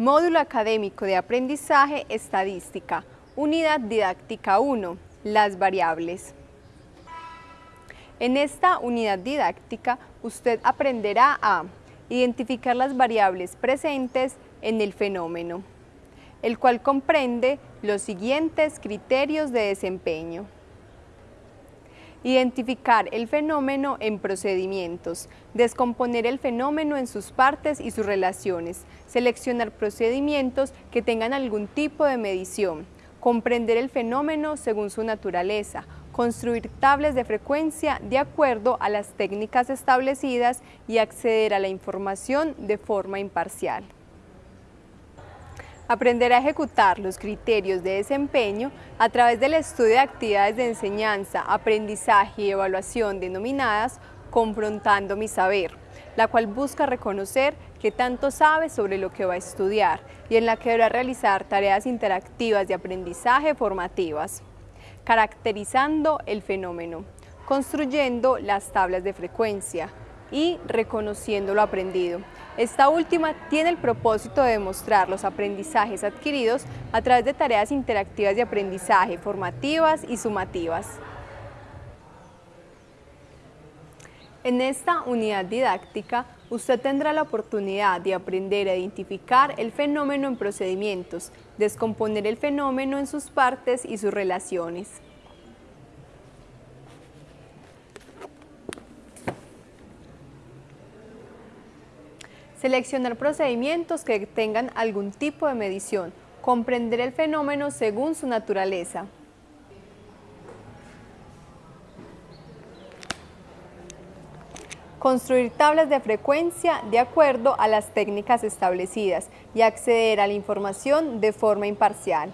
Módulo Académico de Aprendizaje Estadística, Unidad Didáctica 1, las variables. En esta unidad didáctica usted aprenderá a identificar las variables presentes en el fenómeno, el cual comprende los siguientes criterios de desempeño. Identificar el fenómeno en procedimientos, descomponer el fenómeno en sus partes y sus relaciones, seleccionar procedimientos que tengan algún tipo de medición, comprender el fenómeno según su naturaleza, construir tablas de frecuencia de acuerdo a las técnicas establecidas y acceder a la información de forma imparcial. Aprender a ejecutar los criterios de desempeño a través del estudio de actividades de enseñanza, aprendizaje y evaluación denominadas Confrontando mi saber, la cual busca reconocer qué tanto sabe sobre lo que va a estudiar y en la que deberá realizar tareas interactivas de aprendizaje formativas, caracterizando el fenómeno, construyendo las tablas de frecuencia y reconociendo lo aprendido, esta última tiene el propósito de demostrar los aprendizajes adquiridos a través de tareas interactivas de aprendizaje, formativas y sumativas. En esta unidad didáctica, usted tendrá la oportunidad de aprender a identificar el fenómeno en procedimientos, descomponer el fenómeno en sus partes y sus relaciones. Seleccionar procedimientos que tengan algún tipo de medición. Comprender el fenómeno según su naturaleza. Construir tablas de frecuencia de acuerdo a las técnicas establecidas y acceder a la información de forma imparcial.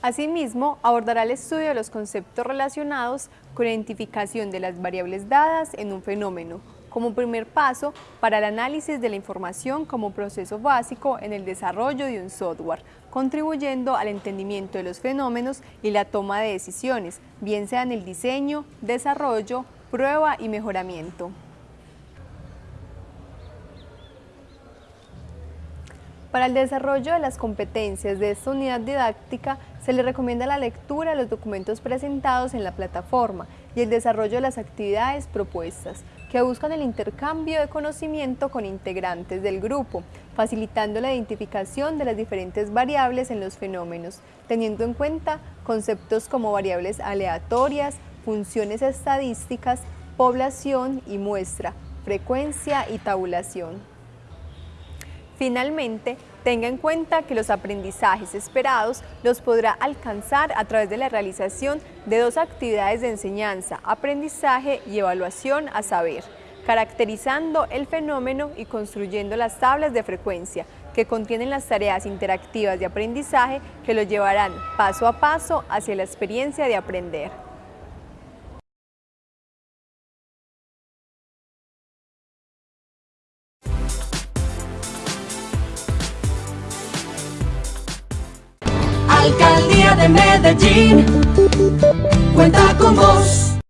Asimismo, abordará el estudio de los conceptos relacionados con la identificación de las variables dadas en un fenómeno, como primer paso para el análisis de la información como proceso básico en el desarrollo de un software, contribuyendo al entendimiento de los fenómenos y la toma de decisiones, bien sea en el diseño, desarrollo, prueba y mejoramiento. Para el desarrollo de las competencias de esta unidad didáctica se le recomienda la lectura de los documentos presentados en la plataforma y el desarrollo de las actividades propuestas, que buscan el intercambio de conocimiento con integrantes del grupo, facilitando la identificación de las diferentes variables en los fenómenos, teniendo en cuenta conceptos como variables aleatorias, funciones estadísticas, población y muestra, frecuencia y tabulación. Finalmente, tenga en cuenta que los aprendizajes esperados los podrá alcanzar a través de la realización de dos actividades de enseñanza, aprendizaje y evaluación a saber, caracterizando el fenómeno y construyendo las tablas de frecuencia que contienen las tareas interactivas de aprendizaje que lo llevarán paso a paso hacia la experiencia de aprender. Alcaldía de Medellín cuenta con vos.